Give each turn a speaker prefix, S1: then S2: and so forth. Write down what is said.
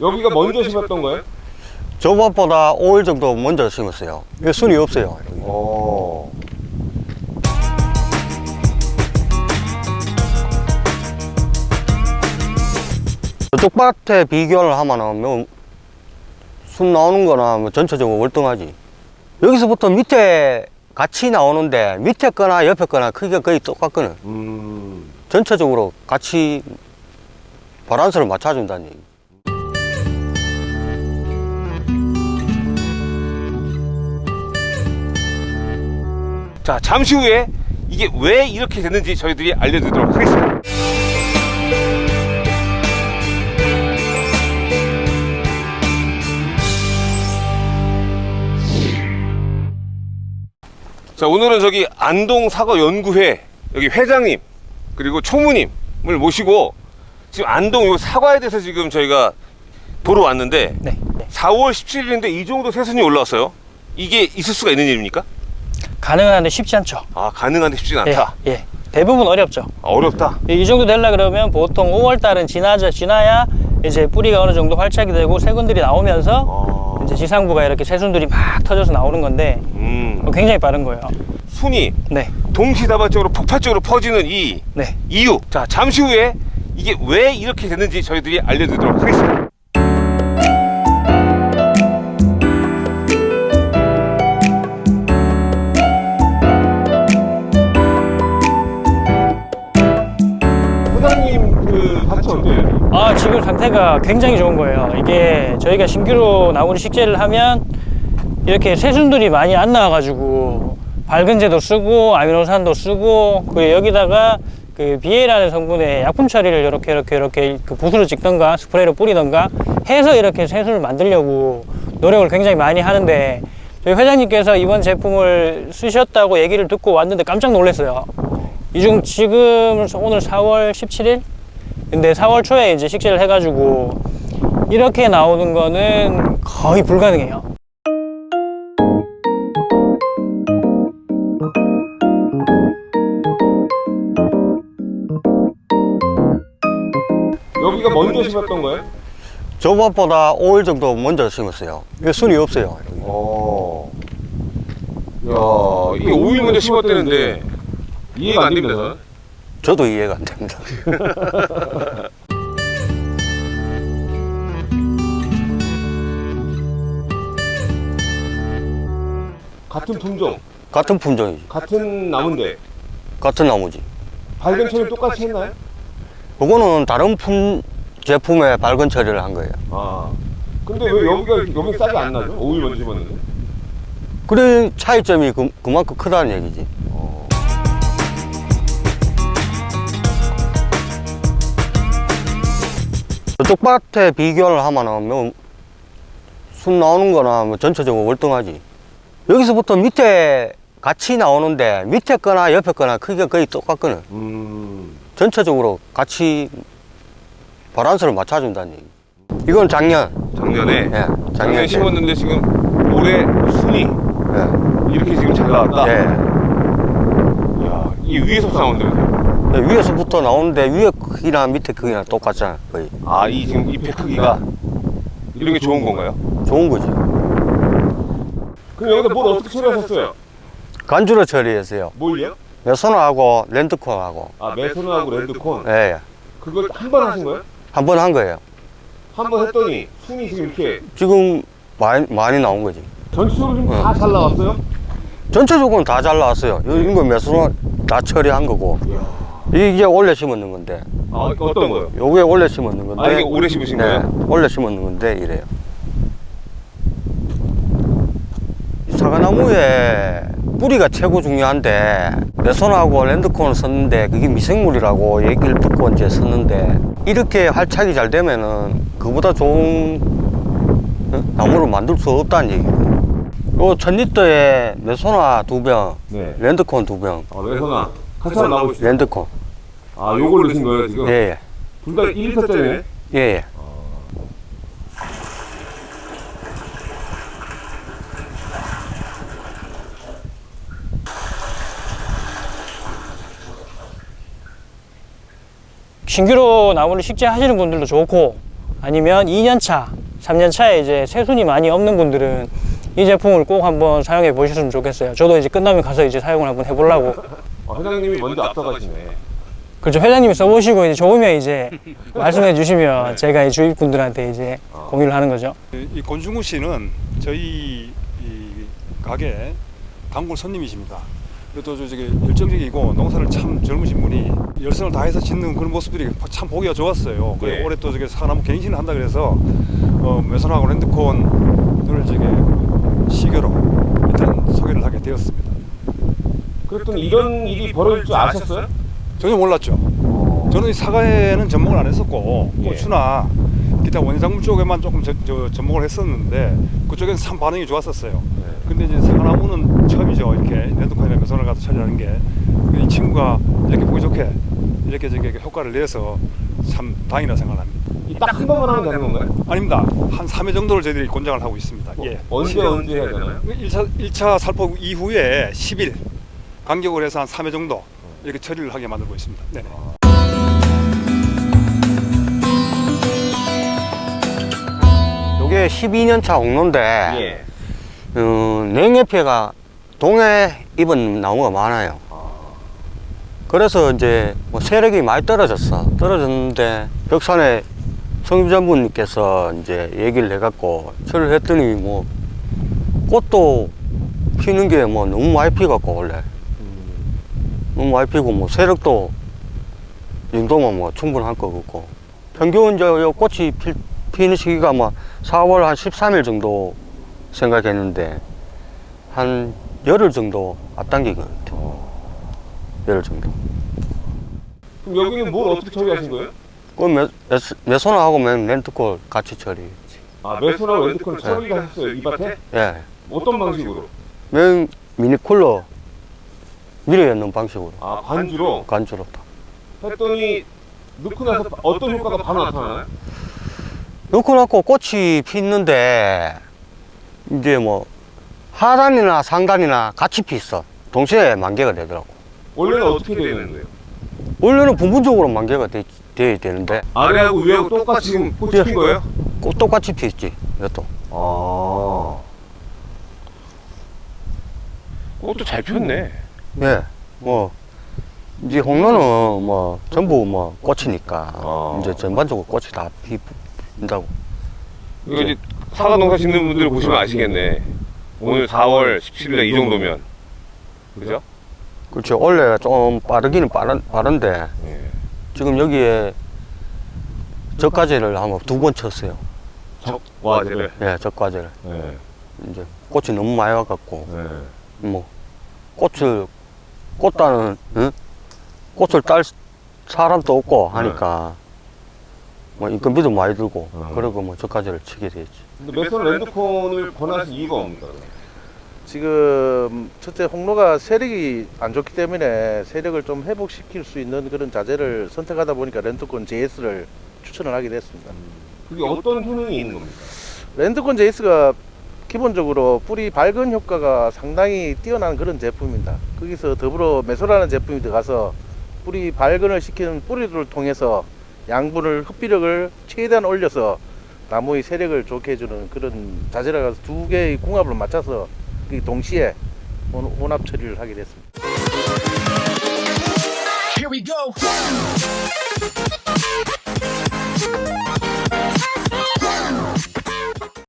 S1: 여기가 먼저 심었던 거예요?
S2: 저번보다 5일 정도 먼저 심었어요. 이게 순이 없어요. 여기.
S1: 어.
S2: 저쪽 밭에 비교를 하면은 뭐, 순 나오는 거나 뭐 전체적으로 월등하지. 여기서부터 밑에 같이 나오는데 밑에 거나 옆에 거나 크기가 거의 똑같거든.
S1: 음.
S2: 전체적으로 같이 바란스를 맞춰준다는 얘기.
S1: 자, 잠시 후에 이게 왜 이렇게 됐는지 저희들이 알려드리도록 하겠습니다. 자, 오늘은 저기 안동 사과 연구회 여기 회장님 그리고 총무님을 모시고 지금 안동 요 사과에 대해서 지금 저희가 보러 왔는데
S3: 네.
S1: 4월 17일인데 이 정도 새순이 올라왔어요. 이게 있을 수가 있는 일입니까?
S3: 가능한데 쉽지 않죠.
S1: 아 가능한데 쉽진
S3: 예,
S1: 않다.
S3: 예. 대부분 어렵죠.
S1: 아, 어렵다.
S3: 이 정도 되려 그러면 보통 5월 달은 지나자 지나야 이제 뿌리가 어느 정도 활착이 되고 새근들이 나오면서
S1: 어...
S3: 이제 지상부가 이렇게 새순들이 막 터져서 나오는 건데
S1: 음,
S3: 굉장히 빠른 거예요.
S1: 순이
S3: 네,
S1: 동시다발적으로 폭발적으로 퍼지는 이
S3: 네.
S1: 이유. 자 잠시 후에 이게 왜 이렇게 됐는지 저희들이 알려드리도록 하겠습니다. 그 밭이 어때요?
S3: 아 지금 상태가 굉장히 좋은 거예요. 이게 저희가 신규로 나무를 식재를 하면 이렇게 새순들이 많이 안 나와가지고 밝은제도 쓰고 아미노산도 쓰고 그 여기다가 그 비에라는 성분의 약품 처리를 이렇게 이렇게 이렇게 그 붓으로 찍던가 스프레이로 뿌리던가 해서 이렇게 새순을 만들려고 노력을 굉장히 많이 하는데 저희 회장님께서 이번 제품을 쓰셨다고 얘기를 듣고 왔는데 깜짝 놀랐어요. 이중 지금 오늘 4월 17일 근데 4월 초에 이제 식재를 해가지고 이렇게 나오는 거는 거의 불가능해요.
S1: 여기가 먼저 심었던 거예요?
S2: 저번보다 5일 정도 먼저 심었어요. 이게 순이 없어요. 여기.
S1: 어. 야, 이게 5일 먼저 심었다는데 이해가 안 됩니다.
S2: 저도 이해가 안 됩니다.
S1: 같은 품종,
S2: 같은 품종이지.
S1: 같은 나무인데
S2: 같은 나무지.
S1: 발견 처리 똑같이 했나요?
S2: 그거는 다른 품 제품에 밝은 처리를 한 거예요.
S1: 아. 근데 왜 여기가 여기 싹이 안 나죠? 5일 먼저 심었는데.
S2: 그래 차이점이 그, 그만큼 크다는 얘기지. 쪽 밭에 비교를 하면은 뭐, 순 나오는 거나 뭐 전체적으로 월등하지. 여기서부터 밑에 같이 나오는데 밑에 거나 옆에 거나 크기가 거의 똑같거든.
S1: 음.
S2: 전체적으로 같이 바란스를 맞춰준다는 얘기. 이건 작년.
S1: 작년에
S2: 예,
S1: 작년에
S2: 작년 에.
S1: 심었는데 지금 올해 순이
S2: 예,
S1: 이렇게 지금 잘 나왔다.
S2: 예.
S1: 야, 이 위에서 나온대요.
S2: 예, 위에서부터 나오는데 위에 크기나 밑에 크기나 똑같잖아, 거의.
S1: 아, 이 지금 잎의 크기가 이런 게 좋은 건가요?
S2: 좋은 거지.
S1: 그럼 여기다 뭘 어떻게 처리하셨어요?
S2: 간주로 처리했어요.
S1: 뭘요?
S2: 메소나하고 랜드콘하고.
S1: 아, 메소나하고 랜드콘.
S2: 예, 예.
S1: 그걸 한 번 하신 거예요?
S2: 한 번 한 거예요.
S1: 한 번 했더니 순이 지금 이렇게
S2: 지금 많이, 많이 나온 거지.
S1: 전체적으로 지금
S2: 어.
S1: 다잘 나왔어요?
S2: 전체적으로는 다 잘 나왔어요. 요- 이거 메소나 다 처리한 거고. 이 게 원래 심었는 건데.
S1: 아, 어떤 거요?
S2: 요게 원래 심었는 건데.
S1: 아, 이게 올해 심으신
S2: 네,
S1: 거예요?
S2: 원래 심었는 건데 이래요. 이 사과나무에 뿌리가 최고 중요한데 메소나하고 랜드콘을 썼는데 그게 미생물이라고 얘기를 듣고 이제 썼는데 이렇게 활착이 잘 되면은 그보다 좋은 어? 나무를 만들 수 없다는 얘기예요. 요 천리터에 메소나 두 병,
S1: 네.
S2: 랜드콘 두 병,
S1: 아, 메소나. 같이 한번 나오시죠.
S2: 랜드콘.
S1: 아, 요걸 넣으신 거예요, 지금?
S2: 예, 예,
S1: 둘다 1리터짜리네?
S2: 예, 예.
S3: 신규로 나무를 식재하시는 분들도 좋고 아니면 2년차, 3년차에 이제 새순이 많이 없는 분들은 이 제품을 꼭 한번 사용해 보셨으면 좋겠어요. 저도 이제 끝나면 가서 이제 사용을 한번 해보려고.
S1: 어, 회장님이 먼저 앞서가시네.
S3: 그렇죠. 회장님이 써보시고 이제 좋으면 이제 말씀해 주시면 제가 이 주입분들한테 이제 공유를 하는 거죠.
S4: 이- 이 권중우 씨는 저희 이 가게 단골 손님이십니다. 그래도 저 저기 열정적이고 농사를 참 젊으신 분이 열성을 다해서 짓는 그런 모습들이 참 보기가 좋았어요.
S1: 예.
S4: 올해 또 저기 사나무 갱신을 한다 그래서 어, 메선하고 랜드콘을 저기 시교로 일단 소개를 하게 되었습니다.
S1: 그랬더니 이런 일이 벌어질 줄 아셨어요?
S4: 전혀 몰랐죠. 저는 이 사과에는 접목을 안 했었고
S1: 예.
S4: 고추나 기타 원예작물 쪽에만 조금 저, 저 접목을 했었는데 그쪽에는 참 반응이 좋았었어요.
S1: 네.
S4: 근데 이제 사과나무는 처음이죠. 이렇게 랜드콘이나 매선을 가서 처리하는 게. 이 친구가 이렇게 보기 좋게 이렇게 저기 효과를 내서 참 다행이라 생각합니다.
S1: 딱 한 번만 하면 되는 건가요?
S4: 아닙니다. 한 3회 정도를 저희들이 권장을 하고 있습니다. 예.
S1: 언제 언제 해야 되나요?
S4: 1차, 1차 살포 이후에 10일 간격을 해서 한 3회 정도 이렇게 처리를 하게 만들고 있습니다. 네.
S2: 요게 12년차 홍로인데
S1: 예.
S2: 어, 냉해 피해가 동해 입은 나무가 많아요. 그래서 이제 뭐 세력이 많이 떨어졌어. 떨어졌는데 벽산에 성주전부님께서 이제 얘기를 해갖고 처리를 했더니 뭐 꽃도 피는 게 뭐 너무 많이 피갖고 원래 너무 많이 피고 뭐 세력도 이 정도면 뭐 충분할 거 같고 평균 저요 꽃이 필, 피는 시기가 뭐 4월 한 13일 정도 생각했는데 한 열흘 정도 앞당긴 것 같아요. 열흘 정도.
S1: 그럼 여기는 뭘 어떻게 처리하신 거예요?
S2: 그맨 렌트콜 같이 처리.
S1: 아 매수나 랜드콘 처리를 하셨어요 이 밭에?
S2: 예.
S1: 어떤 방식으로?
S2: 맨 미니쿨러 밀어 넣는 방식으로
S1: 아 반주로
S2: 간주로 다.
S1: 했더니 넣고 나서 어떤 효과가 바로 나타나나요?
S2: 넣고 나고 꽃이 피는데 이제 뭐 하단이나 상단이나 같이 피있어. 동시에 만개가 되더라고.
S1: 원래는 어떻게 되는 거예요?
S2: 원래는 부분적으로 만개가 돼, 돼야 되는데
S1: 아래하고 위하고 똑같이 지금 꽃이 핀 거예요?
S2: 꼭 똑같이 피있지 이것도.
S1: 아 꽃도 잘 폈네
S2: 예, 뭐 이제 홍로는 뭐 전부 뭐 꽃이니까
S1: 아.
S2: 이제 전반적으로 꽃이 다 피, 핀다고.
S1: 이거 이제 사과 농사 짓는 분들 보시면 아시겠네 오늘 4월 17일 이 정도면 그죠?
S2: 그렇죠. 원래 좀 빠르기는 빠른, 빠른데
S1: 예.
S2: 지금 여기에 젖과제를 한번 두번 쳤어요.
S1: 와제를
S2: 예, 젖과제를.
S1: 예.
S2: 이제 꽃이 너무 많이 와갖고
S1: 예.
S2: 뭐 꽃을 꽃다는 응? 꽃을 딸 사람도 없고 하니까 뭐 인건비도 많이 들고
S1: 어.
S2: 그러고 뭐 젖과제를 치게 되지.
S1: 근데 메선 랜드콘을 권하신 이유가 뭡니까?
S5: 지금 첫째 홍로가 세력이 안 좋기 때문에 세력을 좀 회복시킬 수 있는 그런 자재를 선택하다 보니까 렌트콘 JS를 추천을 하게 됐습니다.
S1: 그게 어떤 효능이 있는 겁니까?
S5: 렌트콘 JS가 기본적으로 뿌리 밝은 효과가 상당히 뛰어난 그런 제품입니다. 거기서 더불어 메소라는 제품이 들어가서 뿌리 발근을 시키는 뿌리를 통해서 양분을 흡비력을 최대한 올려서 나무의 세력을 좋게 해주는 그런 자재라서 두 개의 궁합을 맞춰서 그 동시에 혼- 혼합 처리를 하게 됐습니다.